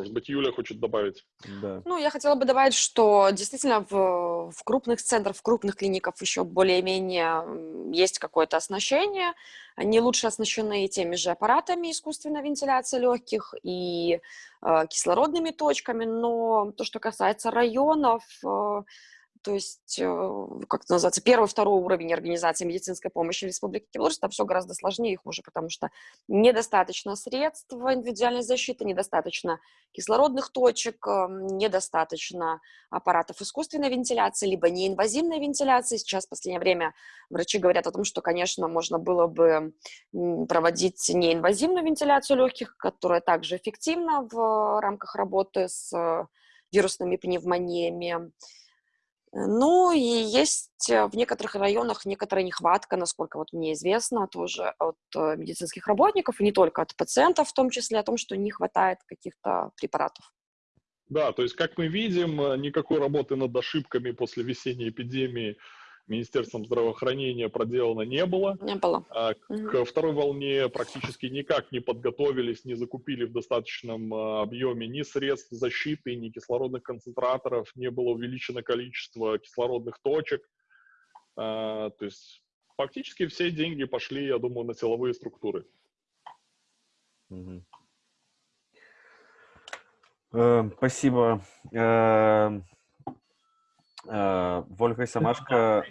Может быть, Юля хочет добавить? Да. Ну, я хотела бы добавить, что действительно в, в крупных центрах, в крупных клиниках еще более-менее есть какое-то оснащение. Они лучше оснащены теми же аппаратами искусственной вентиляции легких и э, кислородными точками, но то, что касается районов, э, то есть, э, как это называется, первый, второй уровень организации медицинской помощи в Республике Беларусь, там все гораздо сложнее и хуже, потому что недостаточно средств индивидуальной защиты, недостаточно кислородных точек, эм, недостаточно аппаратов искусственной вентиляции, либо неинвазивной вентиляции. Сейчас в последнее время врачи говорят о том, что, конечно, можно было бы проводить неинвазивную вентиляцию легких, которая также эффективна в рамках работы с э, вирусными пневмониями. Ну, и есть э, в некоторых районах некоторая нехватка, насколько вот мне известно, тоже от э, медицинских работников, и не только от пациентов, в том числе о том, что не хватает каких-то препаратов. Да, то есть, как мы видим, э, никакой работы над ошибками после весенней эпидемии Министерством здравоохранения проделано не было. Не было. А, к второй волне практически никак не подготовились, не закупили в достаточном а, объеме ни средств защиты, ни кислородных концентраторов, не было увеличено количество кислородных точек. А, то есть фактически все деньги пошли, я думаю, на силовые структуры. Э, спасибо. Э, э, Вольга Самашко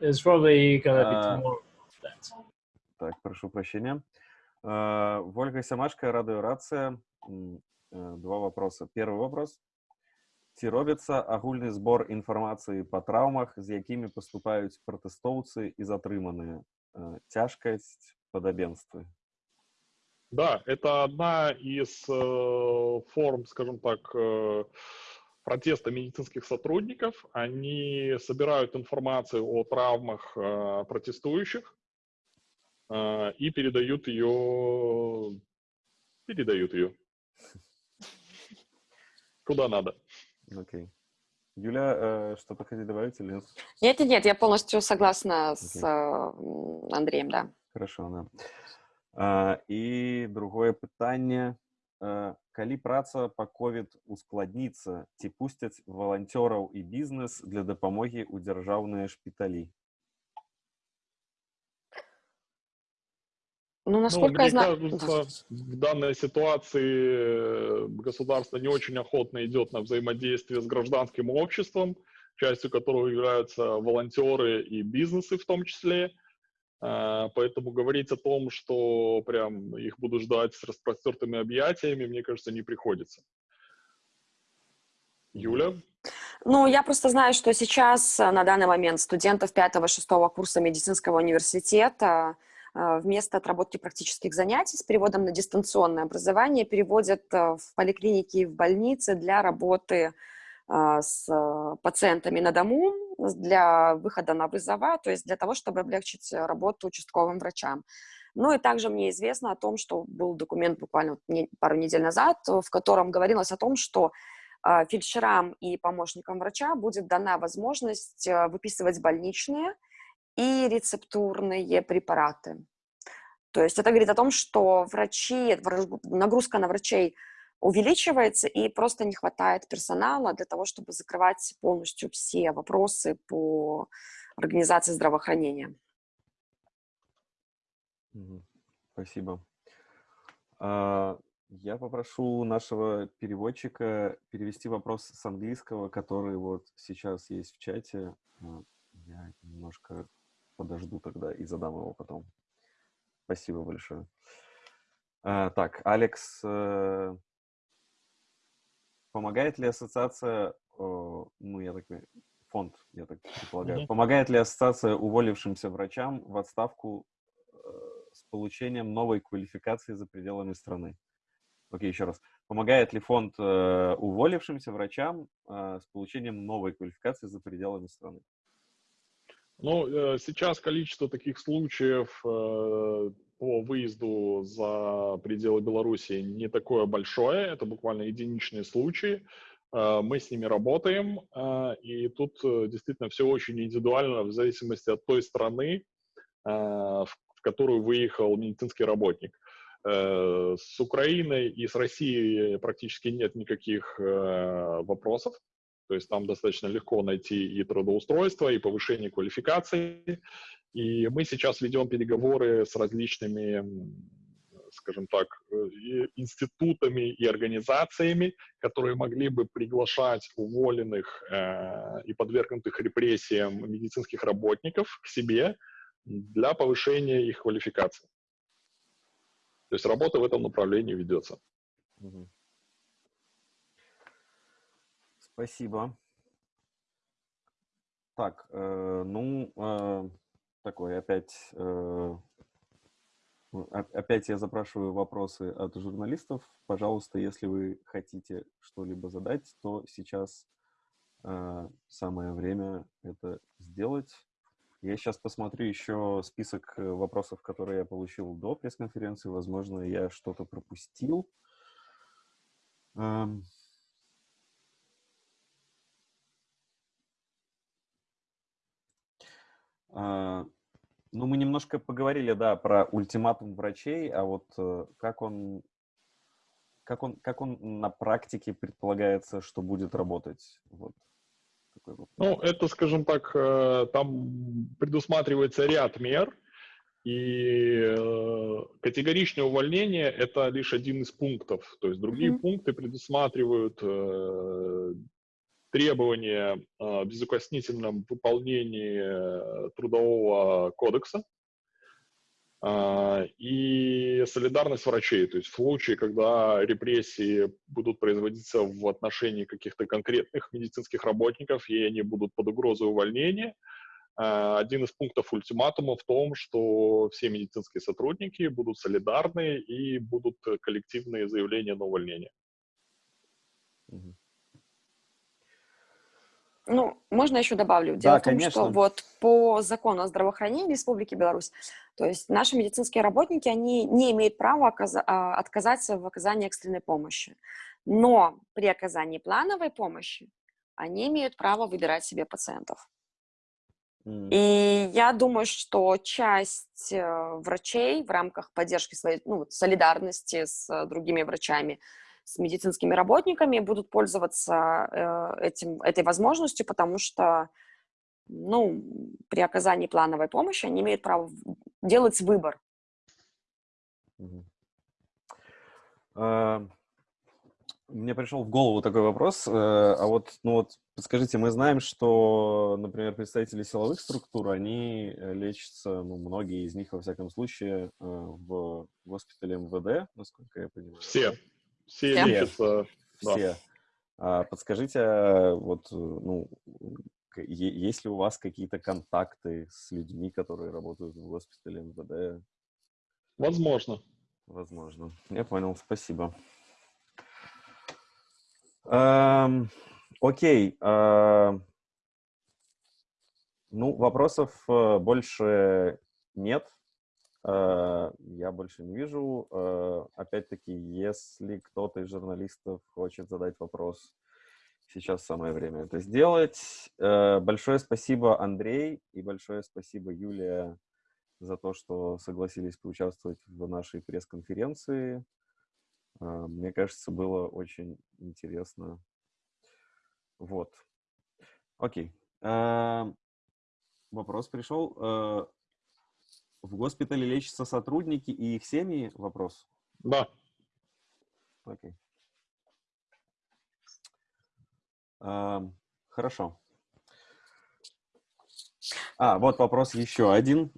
It's probably gonna be uh, tomorrow. Так, прошу прощения. Uh, Вольга Самашка, Радио Рация. Uh, два вопроса. Первый вопрос. Ці робіцца агульны збор інфармацыі па траўмах, з якімі паступаюць пратэстоўцы і затрыманыя. Цяжкасць, падабенствы. Да, это одна из э, форм, скажем так, э, протеста медицинских сотрудников. Они собирают информацию о травмах э, протестующих э, и передают ее, передают ее куда надо. Окей. Okay. Юля, э, что-то хотите добавить или нет? Нет, нет, я полностью согласна okay. с э, Андреем, да. Хорошо, да. А, и другое питание. э, калі праца па ковід ускладніцца ці пусцяць валанцёраў і бізнес для дапамогі ў дзяржаўныя шпіталі Ну, Ну, насколько мне я знаю... кажется, в данной ситуации э, государство не очень охотно идет на взаимодействие с гражданским обществом, частью которого являются волонтеры и бизнесы в том числе. А, Поэтому говорить о том, что прям их будут ждать с распростертыми объятиями, мне кажется, не приходится. Юля? Ну, я просто знаю, что сейчас э, на данный момент студентов 5-6 курса медицинского университета э, вместо отработки практических занятий с переводом на дистанционное образование переводят э, в поликлиники и в больницы для работы с пациентами на дому, для выхода на вызова, то есть для того, чтобы облегчить работу участковым врачам. Ну и также мне известно о том, что был документ буквально пару недель назад, в котором говорилось о том, что а, фельдшерам и помощникам врача будет дана возможность выписывать больничные и рецептурные препараты. То есть это говорит о том, что врачи, нагрузка на врачей – увеличивается, и просто не хватает персонала для того, чтобы закрывать полностью все вопросы по организации здравоохранения. Спасибо. А, я попрошу нашего переводчика перевести вопрос с английского, который вот сейчас есть в чате. Я немножко подожду тогда и задам его потом. Спасибо большое. А, так, Алекс э, Помогает ли ассоциация, ну, я так фонд, я так предполагаю, mm-hmm. помогает ли ассоциация уволившимся врачам в отставку э, с получением новой квалификации за пределами страны? Окей, еще раз. Помогает ли фонд э, уволившимся врачам э, с получением новой квалификации за пределами страны? Ну, э, сейчас количество таких случаев э, по выезду за пределы Беларуси не такое большое, это буквально единичные случаи. Э, мы с ними работаем, э, и тут э, действительно все очень индивидуально в зависимости от той страны, в которую выехал медицинский работник. С Украиной и с Россией практически нет никаких вопросов, то есть там достаточно легко найти и трудоустройство, и повышение квалификации. И мы сейчас ведем переговоры с различными, скажем так, э, институтами и организациями, которые могли бы приглашать уволенных э, и подвергнутых репрессиям медицинских работников к себе для повышения их квалификации. То есть работа в этом направлении ведется. Спасибо. Так, э, ну, э, такой опять, э, опять я запрашиваю вопросы от журналистов. Пожалуйста, если вы хотите что-либо задать, то сейчас э, самое время это сделать. Я сейчас посмотрю еще список э, вопросов, которые я получил до пресс-конференции. Возможно, я что-то пропустил. Эм... ну, мы немножко поговорили, да, про ультиматум врачей, а вот э, как он, как он, как он на практике предполагается, что будет работать? Вот. Ну, это, скажем так, э, там предусматривается ряд мер, и э, категоричное увольнение – это лишь один из пунктов. То есть другие mm-hmm. пункты предусматривают требования о безукоснительном выполнении э, трудового кодекса а, и солидарность врачей. То есть в случае, когда репрессии будут производиться в отношении каких-то конкретных медицинских работников, и они будут под угрозой увольнения, а, один из пунктов ультиматума в том, что все медицинские сотрудники будут солидарны и будут коллективные заявления на увольнение. Угу. Ну, можно еще добавлю. Дело да, в том, конечно. что вот по закону о здравоохранении Республики Беларусь, то есть наши медицинские работники, они не имеют права а, отказаться в оказании экстренной помощи. Но при оказании плановой помощи они имеют право выбирать себе пациентов. И я думаю, что часть э, врачей в рамках поддержки своей, ну, солидарности с э, другими врачами, с медицинскими работниками будут пользоваться э, этим, этой возможностью, потому что ну, при оказании плановой помощи они имеют право делать выбор. Uh, мне пришел в голову такой вопрос. А вот, ну вот Подскажите, мы знаем, что, например, представители силовых структур, они э, лечатся, ну, многие из них, во всяком случае, э, в госпитале МВД, насколько я понимаю. Все. Все, Все. лечатся. Все. Да. А подскажите, а вот, ну, есть ли у вас какие-то контакты с людьми, которые работают в госпитале МВД? Возможно. Возможно. Я понял, спасибо. Um, Окей. Э, ну, вопросов э, больше нет. Э, я больше не вижу. Э, опять-таки, если кто-то из журналистов хочет задать вопрос, сейчас самое время это сделать. Э, большое спасибо, Андрей, и большое спасибо, Юлия, за то, что согласились поучаствовать в нашей пресс-конференции. Мне кажется, было очень интересно вот. Окей. Вопрос пришел. В госпитале лечатся сотрудники и их семьи? Вопрос. Да. Окей. А, хорошо. А, вот вопрос еще один.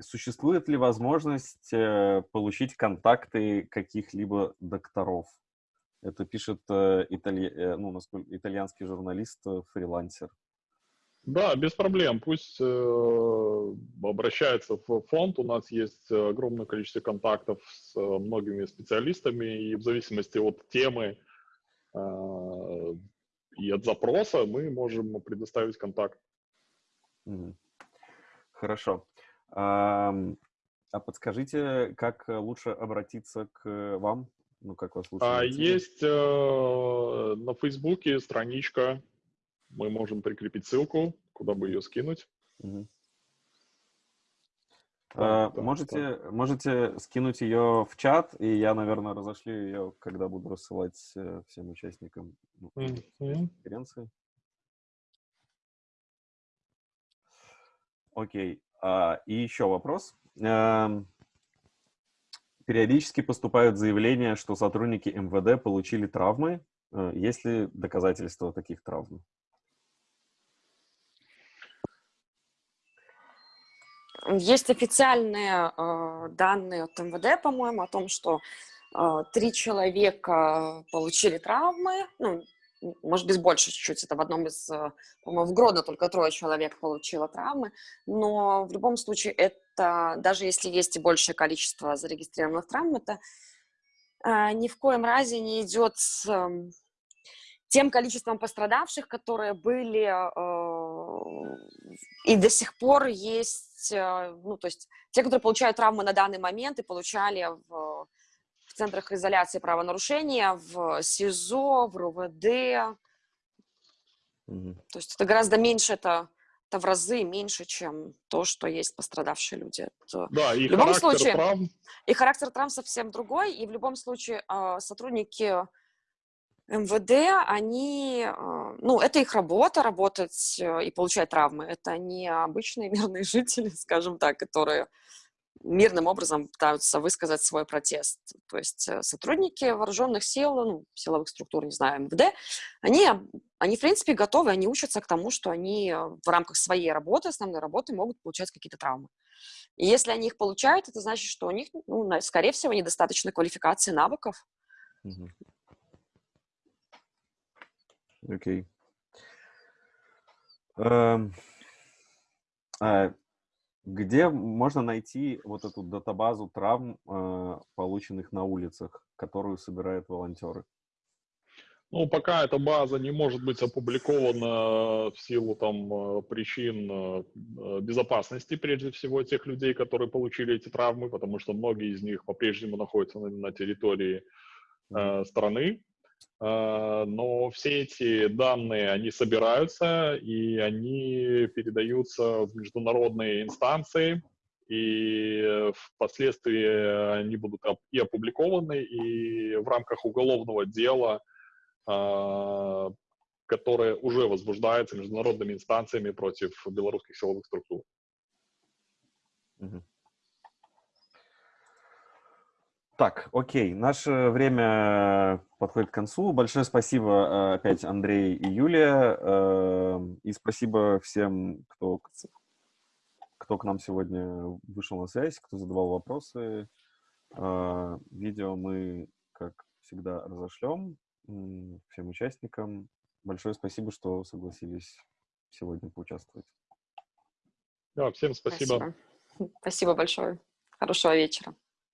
Существует ли возможность э, получить контакты каких-либо докторов? Это пишет э, итали... Э, ну, итальянский журналист, э, фрилансер. Да, без проблем. Пусть э, обращается в фонд. У нас есть огромное количество контактов с многими специалистами, и в зависимости от темы э, и от запроса мы можем предоставить контакт. Хорошо. А, а подскажите, как лучше обратиться к вам ну, как вас лучше а, Есть э, на Фейсбуке страничка, мы можем прикрепить ссылку, куда бы ее скинуть. Угу. А, да, можете, да. можете скинуть ее в чат, и я, наверное, разошлю ее, когда буду рассылать э, всем участникам ну, mm -hmm. конференции. Окей. А, и еще вопрос. А, периодически поступают заявления, что сотрудники МВД получили травмы. Э, есть ли доказательства таких травм? Есть официальные э, данные от МВД, по-моему, о том, что э, три человека получили травмы, ну, может быть, больше чуть-чуть, это в одном из, э, по-моему, в Гродно только трое человек получило травмы, но в любом случае это, даже если есть и большее количество зарегистрированных травм, это э, ни в коем разе не идет тем количеством пострадавших, которые были э, и до сих пор есть, э, ну, то есть те, которые получают травмы на данный момент и получали в в центрах изоляции правонарушения, в СИЗО, в РУВД. Угу. То есть это гораздо меньше, это, это в разы меньше, чем то, что есть пострадавшие люди. Это, да, и в любом случае, травм... И характер травм совсем другой, и в любом случае а, сотрудники МВД, они, а, ну, это их работа, работать э, и получать травмы. Это не обычные мирные жители, скажем так, которые мирным образом пытаются высказать свой протест. То есть э, сотрудники вооруженных сил, ну, силовых структур, не знаю, МВД, они, они, в принципе, готовы, они учатся к тому, что они э, в рамках своей работы, основной работы, могут получать какие-то травмы. И если они их получают, это значит, что у них, ну, скорее всего, недостаточно квалификации навыков. Окей. Okay. Um, uh, где можно найти вот эту датабазу травм, э, полученных на улицах, которую собирают волонтеры? Ну, пока эта база не может быть опубликована в силу там э, причин э, безопасности, прежде всего, тех людей, которые получили эти травмы, потому что многие из них по-прежнему находятся на, на территории э, страны. Э, но все эти данные, они собираются, и они передаются в международные инстанции, и впоследствии они будут и опубликованы, и в рамках уголовного дела, э, которое уже возбуждается международными инстанциями против белорусских силовых структур. Так, окей, наше время подходит к концу. Большое спасибо э, опять Андрей и Юлия. Эм, и спасибо всем, кто, кто к нам сегодня вышел на связь, кто задавал вопросы. Э, видео мы, как всегда, разошлем всем участникам. Большое спасибо, что согласились сегодня поучаствовать. Да, всем спасибо. Спасибо, спасибо большое. Хорошего вечера.